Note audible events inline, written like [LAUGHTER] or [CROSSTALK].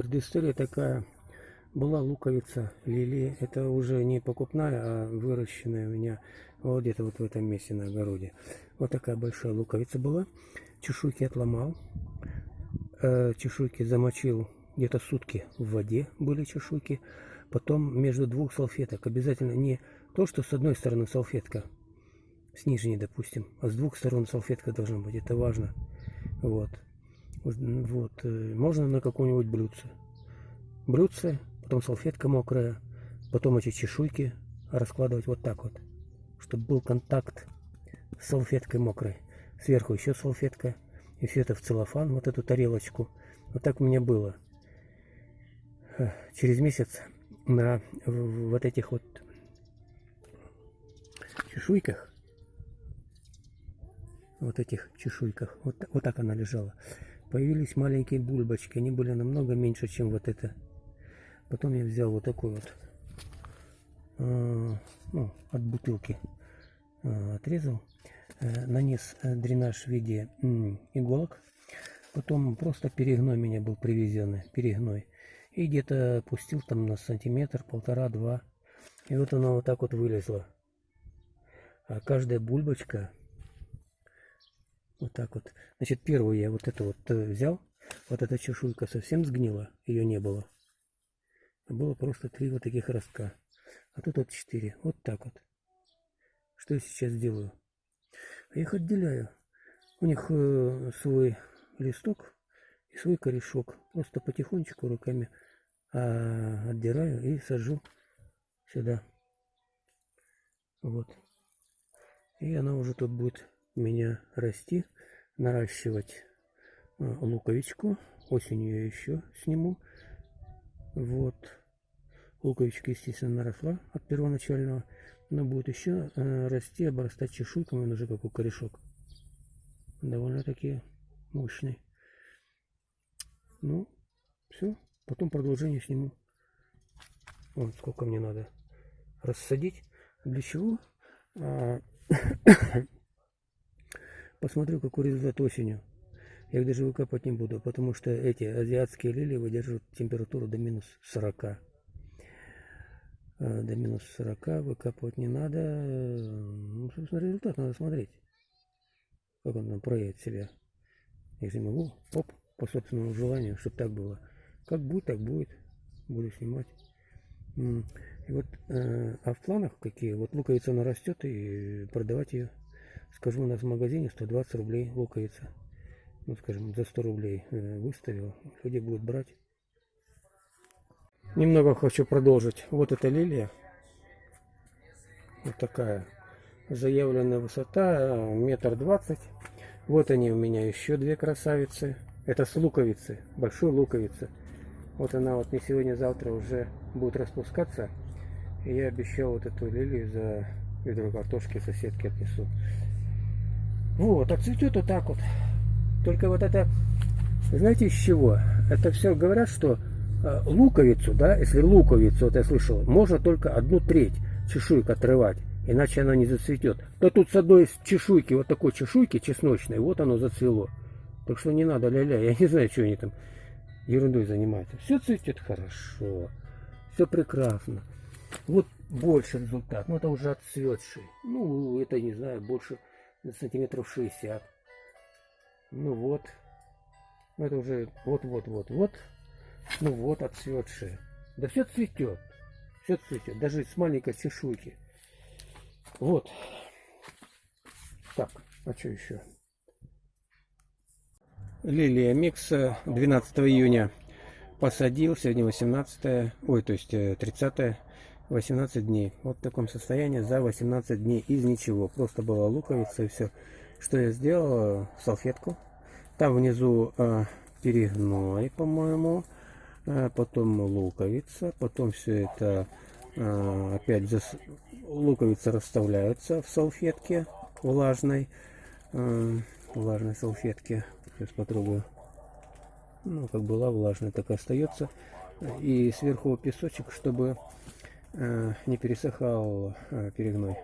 предыстория такая. Была луковица лилии. Это уже не покупная, а выращенная у меня вот где-то вот в этом месте на огороде. Вот такая большая луковица была. Чешуйки отломал. Э, чешуйки замочил где-то сутки в воде были чешуйки. Потом между двух салфеток. Обязательно не то, что с одной стороны салфетка, с нижней, допустим, а с двух сторон салфетка должна быть. Это важно. Вот. Вот. Э, можно на какое-нибудь блюдце. Блюдце, потом салфетка мокрая, потом эти чешуйки раскладывать вот так вот, чтобы был контакт с салфеткой мокрой. Сверху еще салфетка, и все это в целлофан, вот эту тарелочку. Вот так у меня было. Через месяц на вот этих вот чешуйках, вот этих чешуйках, вот, вот так она лежала, появились маленькие бульбочки. Они были намного меньше, чем вот это. Потом я взял вот такой вот, э, ну, от бутылки э, отрезал, э, нанес дренаж в виде э, иголок. Потом просто перегной меня был привезенный, перегной. И где-то пустил там на сантиметр, полтора-два. И вот она вот так вот вылезла. А каждая бульбочка вот так вот. Значит, первую я вот эту вот э, взял. Вот эта чешуйка совсем сгнила, ее не было. Было просто три вот таких ростка. А тут вот четыре. Вот так вот. Что я сейчас делаю? Я их отделяю. У них э, свой листок и свой корешок. Просто потихонечку руками а, отдираю и сажу сюда. Вот. И она уже тут будет меня расти, наращивать а, луковичку. Осенью я еще сниму. Вот. Луковичка, естественно, наросла от первоначального. Но будет еще э, расти, обрастать чешуйками, он уже как у корешок. Довольно-таки мощный. Ну, все. Потом продолжение сниму. Вот сколько мне надо рассадить. Для чего? [COUGHS] Посмотрю, какой результат осенью. Я их даже выкапывать не буду, потому что эти азиатские лилии выдерживают температуру до минус 40. А, до минус 40 выкапывать не надо. Ну, собственно, результат надо смотреть. Как он там проявит себя. Если могу, оп, по собственному желанию, чтобы так было. Как будет, так будет. Буду снимать. И вот, э, а в планах какие? Вот луковица она растет и продавать ее. Скажу, у нас в магазине 120 рублей луковица. Ну, скажем, за 100 рублей э, выставил. Люди будут брать. Немного хочу продолжить. Вот эта лилия. Вот такая. Заявленная высота метр двадцать. Вот они у меня еще две красавицы. Это с луковицы. Большой луковицы. Вот она вот не сегодня-завтра уже будет распускаться. И я обещал вот эту лилию за ведро картошки соседке отнесу. Вот, а цветет вот так вот. Только вот это, знаете из чего? Это все говорят, что э, луковицу, да, если луковицу, вот я слышал, можно только одну треть чешуек отрывать, иначе она не зацветет. Да тут с одной из чешуйки, вот такой чешуйки чесночной, вот оно зацвело. Так что не надо ля-ля, я не знаю, что они там ерундой занимается. Все цветет хорошо, все прекрасно. Вот больше результат, ну это уже отцветший. Ну, это, не знаю, больше сантиметров 60. Ну вот, ну это уже вот-вот-вот-вот. Ну вот, отцветшие. Да все цветет, все цветет, даже с маленькой чешуйки. Вот. Так, а что еще? Лилия Микса 12 июня посадил, сегодня 18, ой, то есть 30, э, 18 дней. Вот в таком состоянии за 18 дней из ничего. Просто была луковица и все. Что я сделал? Салфетку. Там внизу э, перегной, по-моему. Э, потом луковица. Потом все это э, опять зас... луковица расставляется в салфетке влажной. Э, влажной салфетке Сейчас попробую. Ну, как была влажная, так и остается. И сверху песочек, чтобы не пересыхал э, перегной.